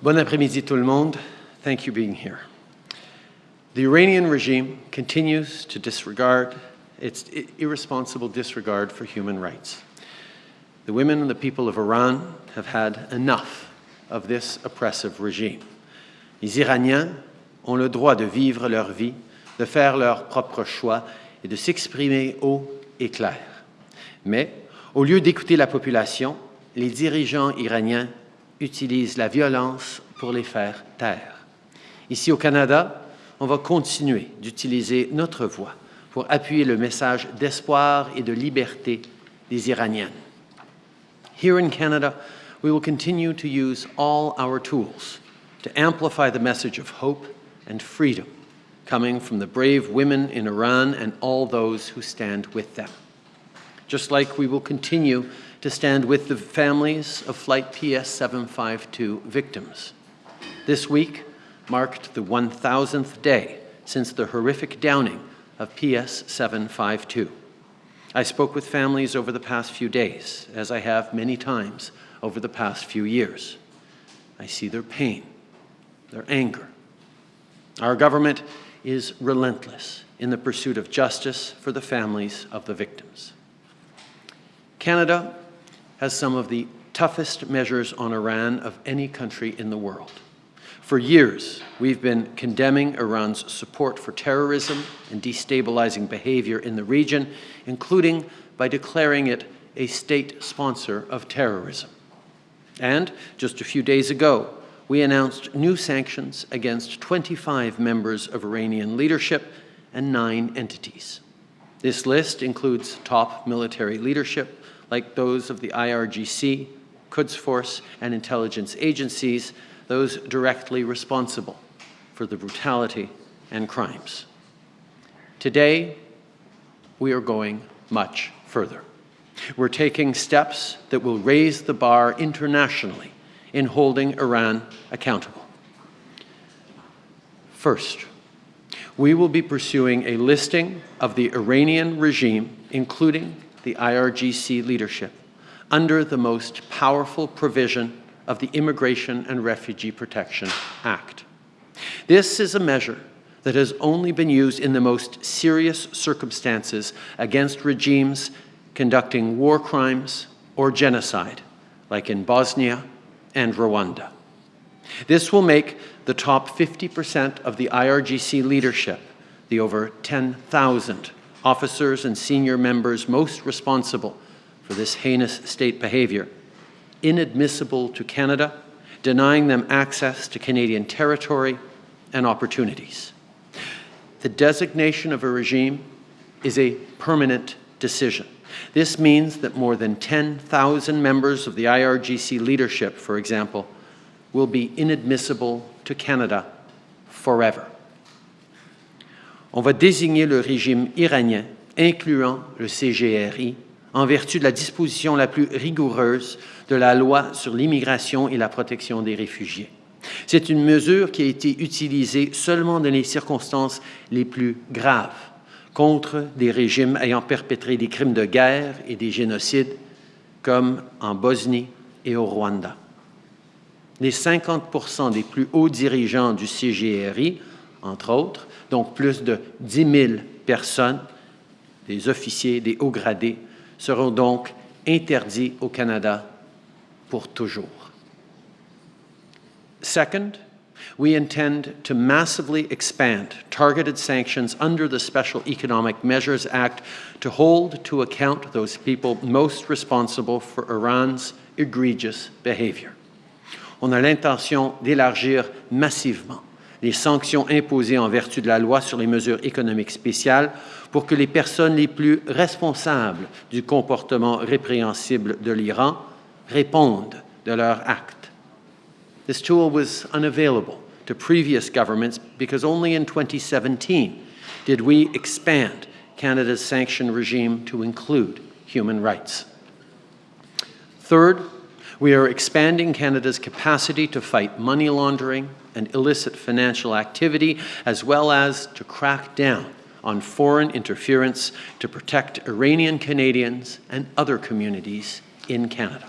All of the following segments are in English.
Bon après-midi tout le monde. Thank you being here. The Iranian regime continues to disregard its irresponsible disregard for human rights. The women and the people of Iran have had enough of this oppressive regime. Les Iraniens ont le droit de vivre leur vie, de faire leurs propres choix et de s'exprimer haut et clair. Mais, au lieu d'écouter la population, les dirigeants iraniens utilisent la violence pour les faire taire. Ici au Canada, on va continuer d'utiliser notre voix pour appuyer le message d'espoir et de liberté des Iraniennes. Here in Canada, we will continue to use all our tools to amplify the message of hope and freedom coming from the brave women in Iran and all those who stand with them. Just like we will continue to stand with the families of Flight PS752 victims. This week marked the 1,000th day since the horrific downing of PS752. I spoke with families over the past few days, as I have many times over the past few years. I see their pain, their anger. Our government is relentless in the pursuit of justice for the families of the victims. Canada has some of the toughest measures on Iran of any country in the world. For years, we've been condemning Iran's support for terrorism and destabilizing behavior in the region, including by declaring it a state sponsor of terrorism. And just a few days ago, we announced new sanctions against 25 members of Iranian leadership and nine entities. This list includes top military leadership like those of the IRGC, Quds Force, and intelligence agencies, those directly responsible for the brutality and crimes. Today, we are going much further. We're taking steps that will raise the bar internationally in holding Iran accountable. First, we will be pursuing a listing of the Iranian regime, including the IRGC leadership, under the most powerful provision of the Immigration and Refugee Protection Act. This is a measure that has only been used in the most serious circumstances against regimes conducting war crimes or genocide, like in Bosnia and Rwanda. This will make the top 50% of the IRGC leadership, the over 10,000 officers and senior members most responsible for this heinous state behavior, inadmissible to Canada, denying them access to Canadian territory and opportunities. The designation of a regime is a permanent decision. This means that more than 10,000 members of the IRGC leadership, for example, will be inadmissible to Canada forever. On va désigner le régime iranien, incluant le CGRI, en vertu de la disposition la plus rigoureuse de la loi sur l'immigration et la protection des réfugiés. C'est une mesure qui a été utilisée seulement dans les circonstances les plus graves contre des régimes ayant perpétré des crimes de guerre et des génocides, comme en Bosnie et au Rwanda. Les 50 des plus hauts dirigeants du CGRI, entre autres, donc plus de 10 000 personnes, des officiers, des hauts gradés, seront donc interdits au Canada pour toujours. Second, we intend to massively expand targeted sanctions under the Special Economic Measures Act to hold to account those people most responsible for Iran's egregious behavior. On a l'intention d'élargir massivement les sanctions imposées en vertu de la loi sur les mesures économiques spéciales pour que les personnes les plus responsables du comportement répréhensible de l'Iran répondent de leurs actes. This tool was unavailable to previous governments because only in 2017 did we expand Canada's sanction regime to include human rights. Third, we are expanding Canada's capacity to fight money laundering and illicit financial activity, as well as to crack down on foreign interference to protect Iranian Canadians and other communities in Canada.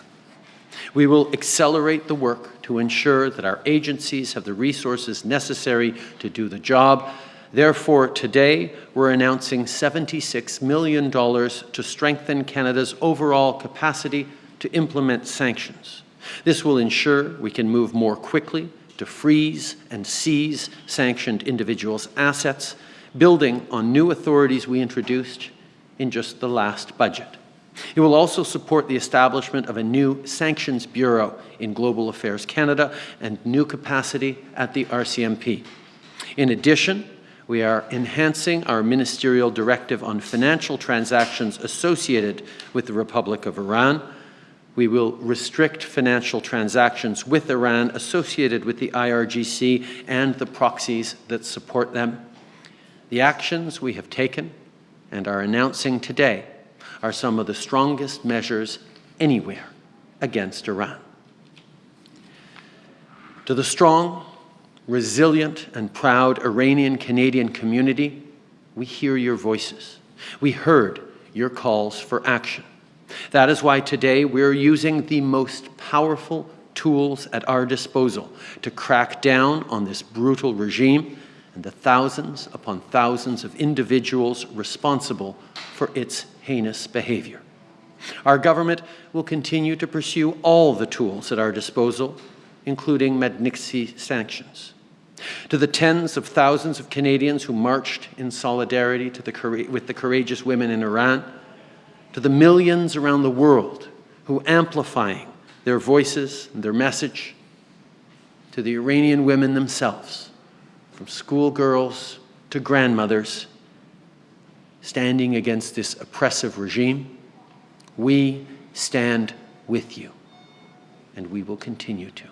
We will accelerate the work to ensure that our agencies have the resources necessary to do the job. Therefore, today, we're announcing $76 million to strengthen Canada's overall capacity to implement sanctions. This will ensure we can move more quickly to freeze and seize sanctioned individuals' assets, building on new authorities we introduced in just the last budget. It will also support the establishment of a new Sanctions Bureau in Global Affairs Canada and new capacity at the RCMP. In addition, we are enhancing our ministerial directive on financial transactions associated with the Republic of Iran. We will restrict financial transactions with Iran associated with the IRGC and the proxies that support them. The actions we have taken and are announcing today are some of the strongest measures anywhere against Iran. To the strong, resilient, and proud Iranian Canadian community, we hear your voices. We heard your calls for action. That is why today we're using the most powerful tools at our disposal to crack down on this brutal regime and the thousands upon thousands of individuals responsible for its heinous behavior. Our government will continue to pursue all the tools at our disposal, including Magnitsky sanctions. To the tens of thousands of Canadians who marched in solidarity the, with the courageous women in Iran, to the millions around the world who are amplifying their voices and their message, to the Iranian women themselves, from schoolgirls to grandmothers, standing against this oppressive regime, we stand with you, and we will continue to.